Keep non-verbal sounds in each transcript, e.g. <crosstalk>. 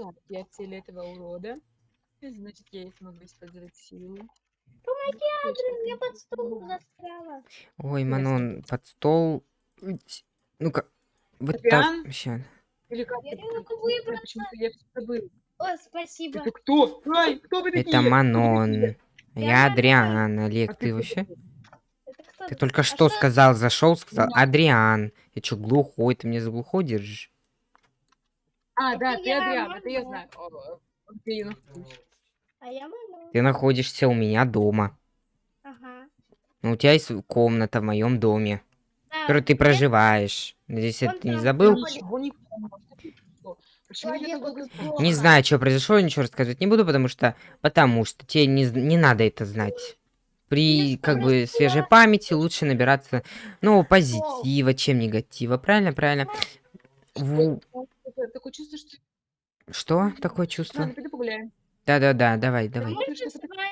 Так, я цель этого урода. Значит, я и смогу использовать силу. Я под стол застряла. Ой. Манон, под стол. Ну-ка. Вот так. Или как Я могу выбраться. Я. О, спасибо. Это кто? Ай, кто вы такие? Это Манон. Я Адриан. Олег, А ты вообще? Ты только А что что- сказал, зашел, сказал. Адриан. Я чё, глухой? Ты меня за глухой держишь? А, да, Это ты я, Адриан, это я знаю. А. Ты находишься у меня дома. Ага. Ну, у тебя есть комната в моем доме, в Да, которой ты проживаешь. Надеюсь, это ты не забыл? не знаю, что произошло, ничего рассказывать не буду, потому что... Потому что тебе не, не надо это знать. При, Не как бы, свежей памяти лучше набираться, ну, позитива, чем негатива. Правильно, правильно. Ву- Такое- чувство, что... Что такое чувство? Ладно, пойду погуляем. Да-да-да, давай, давай.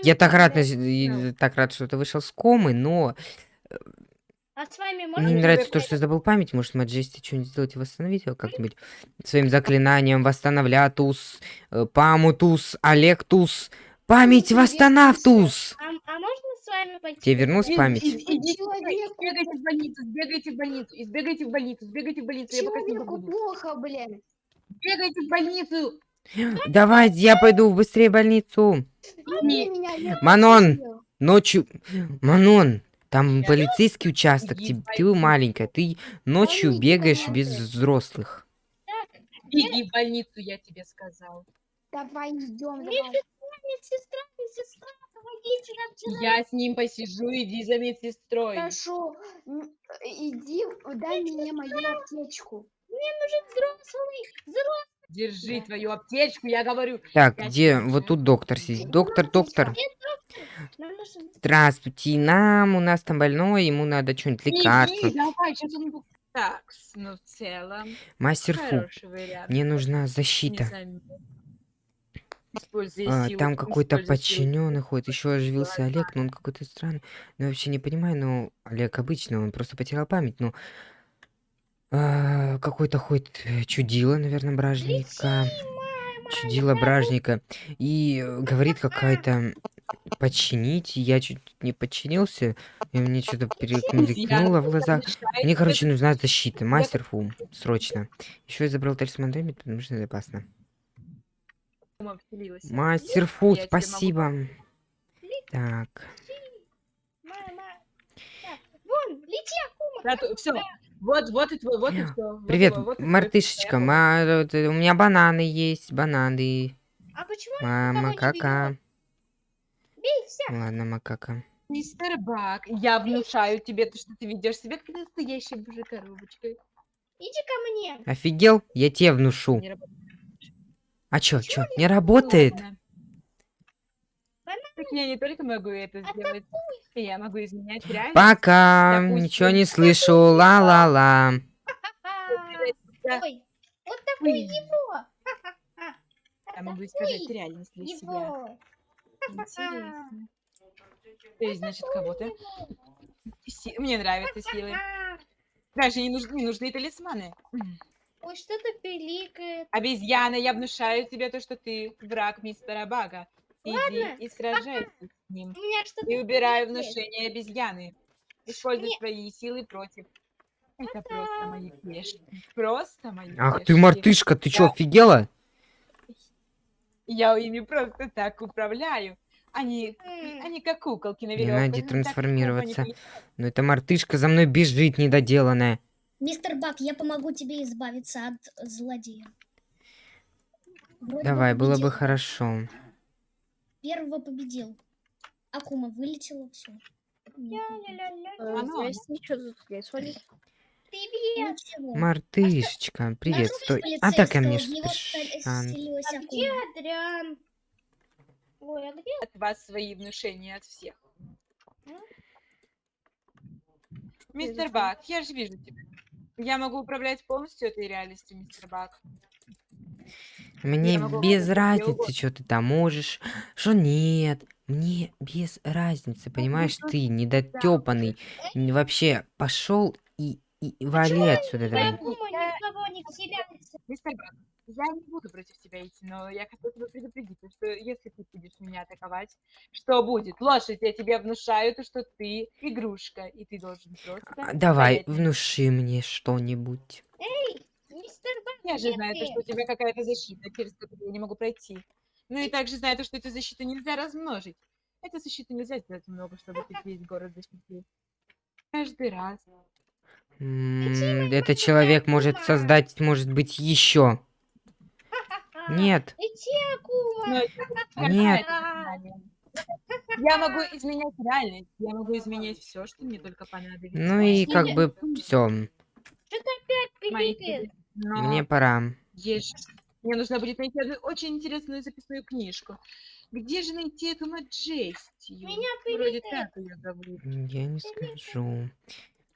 Я так рад, Да. так рад, что ты вышел с комы, но А с вами мне можно не нравится то, что я забыл память. Может, Маджести что-нибудь сделать и восстановить его как-нибудь своим заклинанием восстановлятус, э, памутус, алектус, память восстанавтус. А, а можно с вами пойти? Тебе вернулась память? сбегайте в больницу, сбегайте в больницу, сбегайте в больницу, сбегайте в больницу, Человеку плохо, блин. Бегайте в больницу! Давай, я пойду быстрее в больницу. Манон! Ночью... Манон, там полицейский участок, ты, ты маленькая, ты ночью бегаешь без взрослых. иди в больницу, я тебе сказал. Давай идем. Медсестра, медсестра, помогите нам. Я с ним посижу, иди за медсестрой. Хорошо, иди, дай мне мою аптечку. Мне нужен взрослый. Держи твою аптечку, я говорю. Так, Я где? Вот тут доктор сидит. Доктор, доктор. Здравствуйте, нам, у нас там больной, ему надо что-нибудь Иди, лекарство. давай, сейчас он... Так, ну в целом, Мастер Фу, мне нужна защита. А, силу, там какой-то подчиненный ходит, еще оживился Олег, но он какой-то странный. Ну, я вообще не понимаю, но Олег обычный, он просто потерял память, ну... а, какой-то ходит э, чудило, наверное, бражника. Чудило бражника. И э, говорит какая-то подчинить. Я чуть не подчинился, и мне что-то перемелькнуло в глазах. Мне, короче, нужна защита. Мастер Фу, срочно. Еще я забрал талисман Дэми, потому что это опасно. Мастер Фу, могу спасибо. Так. Мама. Так, вон, лети, Акума. все. Вот, вот и твой, вот и все. Привет, мартышечка. ма- э, э, У меня бананы есть, бананы. А почему Мама, не кака. бей всех? Ладно, макака. Мистер Бак, я внушаю тебе то, что ты ведешь себя как настоящая божья коробочка. Иди ко мне. Офигел? Я тебе внушу. А чё, чё, не работает? Ладно. Так я не только могу это А сделать, я могу изменять реальность. Пока, Допустим. ничего не слышу, ла-ла-ла. Ой, вот такой Ой. его. <laughs> Я могу искажать реальность для себя. <laughs> Интересно. То есть, значит, кого-то... Си- Мне нравятся силы. <laughs> Даже не нужны, не нужны талисманы. Ой, что-то пиликает. Обезьяна, я внушаю тебе то, что ты враг мистера Бага. Иди и сражайся с ним. И убираю пиликает. внушение обезьяны. Используй Не- свои силы против. Это просто мои клешни. Просто мои Ах ты мартышка, ты чё, офигела? Я ими просто так управляю. Они, они как куколки на Не веревках. надо Ну, так трансформироваться. не Ну эта мартышка за мной бежит недоделанная. Мистер Бак, я помогу тебе избавиться от злодея. Вроде Давай, было бы хорошо. Первого победил. Акума вылетела, все. Привет. Ничего. Мартышечка, привет, стой. А так ко мне спешан. вселилась А где. Адриан? Ой, а где? от вас свои внушения от всех. Мистер Бак, я же вижу тебя. Я могу управлять полностью этой реальностью, мистер Бак. Мне без разницы, что ты там можешь, что нет. Мне без разницы, понимаешь, ты недотепанный. Вообще пошел и, и вали отсюда давай. Мистер я не буду против тебя идти, но я хотела тебя предупредить, то, что если ты будешь меня атаковать, что будет? Лошадь, я тебе внушаю, то, что ты игрушка, и ты должен просто... А, Давай, стоять на месте. внуши мне что-нибудь. Мистер Бак, Я же знаю, ты? что у тебя какая-то защита, через которую я не могу пройти. Ну и также знаю, то, что эту защиту нельзя размножить. Эту защиту нельзя сделать много, чтобы ты весь город защитил. Каждый раз. Этот человек может создать, может быть, еще. Нет. Нет. Я могу изменять реальность, я могу изменять все, что мне только понадобится. Ну и как бы все. Что ты опять тебе. Но Мне пора. есть- Мне нужно будет найти одну очень интересную записную книжку. Где же найти эту Маджестию? Меня Вроде так ее зовут. Я не скажу.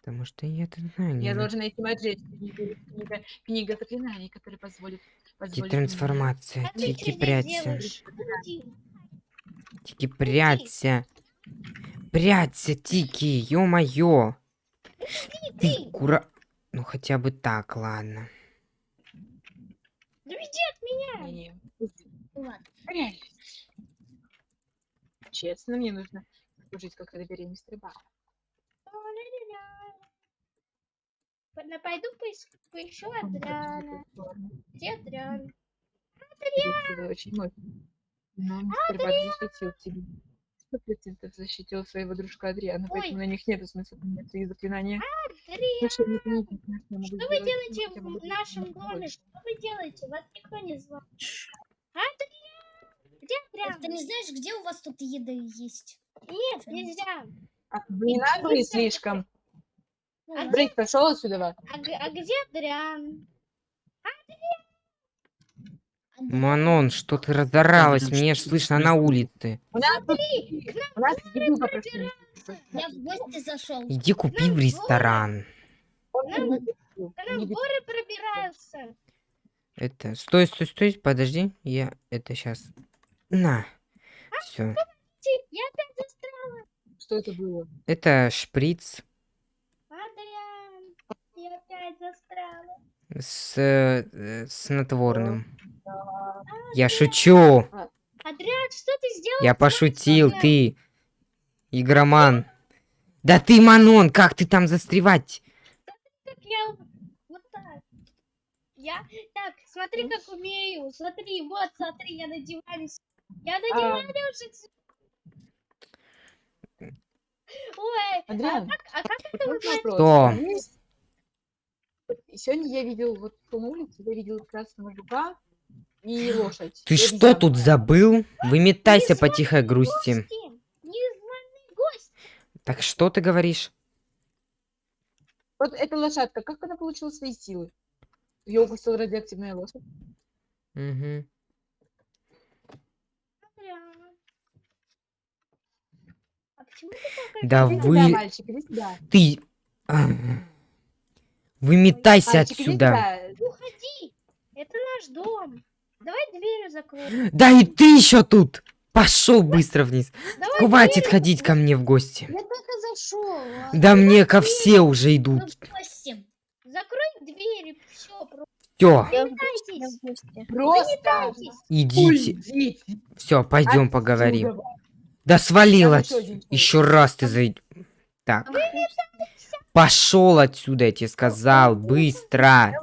Потому что я это знаю. Я должен найти Маджестию. Книга, книга, книга заклинаний, которая позволит... позволит Трансформация. А Тики, прячься. Тики, прячься. Прячься, Тики, ё-моё. Ты кура... Ну хотя бы так, ладно. Да уйди от меня. Не-не, Ладно. реальность. Честно, мне нужно служить как Бара. Ладно, Пойду поис- поищу Адриана. Где Адриан? Вы очень мощный. Но мистер Бак защитил тебя. Сто процентов защитил своего дружка Адриана, поэтому на них нет смысла поменять свои заклинания. Адриан, что вы делаете в нашем доме? Что вы делаете? Вас никто не звал. Адриан! Где Так ты Адриан? не знаешь, где у вас тут еда есть? Нет, нельзя. А вы не наглые слишком. Ну, А. Брейк, пошел отсюда. А, а где Адриан? Манон, что ты разоралась? Мне ж слышно на улице. У нас тут- у нас еду попросили. Я в гости зашел. Иди купи в ресторан. Пробираются. Это, стой, стой, стой, подожди. Я это сейчас. На. Все. Я опять. Что это было? Это шприц Адриан, я опять застряла. с э, снотворным. Я шучу. Адриан, что ты сделал? Я пошутил, ты игроман. Да ты, Манон, как ты там застревать? Как я вот так. Я так, смотри, как умею. Смотри, вот, смотри, я на диване. Я на А. диване уже. Ой, а Адриан, как, а как это вот вы вопрос. Что? Сегодня я видел вот на улице, я видел красного жука и лошадь. Ты и что обезьяну. тут забыл? Выметайся по тихой грусти. Так что ты говоришь? Вот эта лошадка, как она получила свои силы? Ее укусила радиоактивная лошадь. А такой Да вы- мальчик. Ты... Выметайся Мальчик, отсюда. Уходи! Это наш дом. Давай дверью закроем. Да и ты еще тут. Пошел быстро вниз. Давай Хватит дверью ходить ко мне в гости. Я только зашел. Да мне ко все уже Ну, идут. гости. Закрой дверь, все, Все. Просто идите. уйдите Все, пойдем отсюда. поговорим. Да свалил Там отсюда. еще раз ты зайдешь. Так. Пошел отсюда, я тебе сказал. Быстро.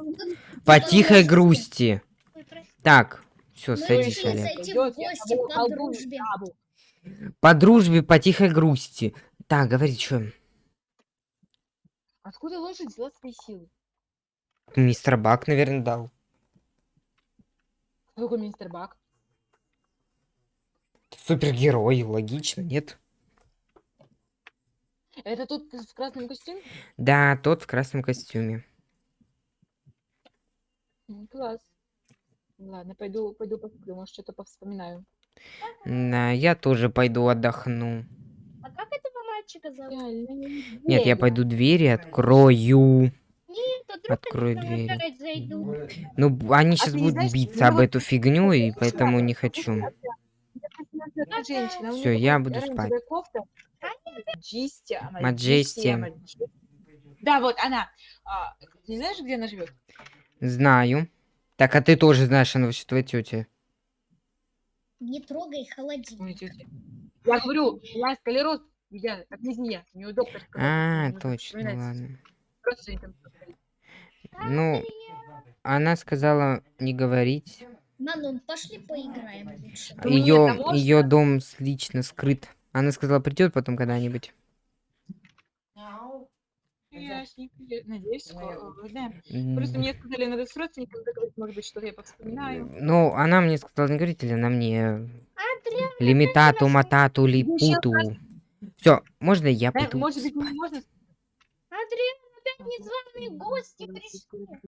По тихой грусти. Так. Все, Мы садись, решили Олег. зайти в гости по дружбе. По дружбе, по тихой грусти. Так, говори, что? Откуда лошадь взяла свои силы? Мистер Бак, наверное, дал. Кто такой мистер Бак? Супергерой, логично, нет? Это тот в красном костюме? Да, тот в красном костюме. Класс. Ладно, пойду, пойду посплю, может, что-то повспоминаю. Да, я тоже пойду отдохну. А как этого мальчика зовут? Реально, не Нет, я пойду двери открою. Нет, они двери. Ну, они сейчас не будут знаешь, биться ну об эту фигню, и поэтому не хочу. Неё я буду спать. Маджестия, Маджестия. Маджестия. Да, вот она. А, ты не знаешь, где она живет? Знаю. Так, а ты тоже знаешь, она вообще твоя тетя. Не трогай холодильник. Я говорю, я сколероз, я как не. У нее доктор сказал, А, точно, ладно. Ну, она сказала не говорить. Манон, пошли поиграем лучше. Ее можно? ее дом лично скрыт. Она сказала, придет потом когда-нибудь. Я Надеюсь, скоро. Да. М, Просто мне сказали, надо с родственниками договориться, может быть, что-то я повспоминаю. Ну, она мне сказала не говорить, или она мне Адриан, лимитату, матату, ещё липуту. Все, можно я Да, пойду? может быть, не можно Адриан, опять незваные гости пришли.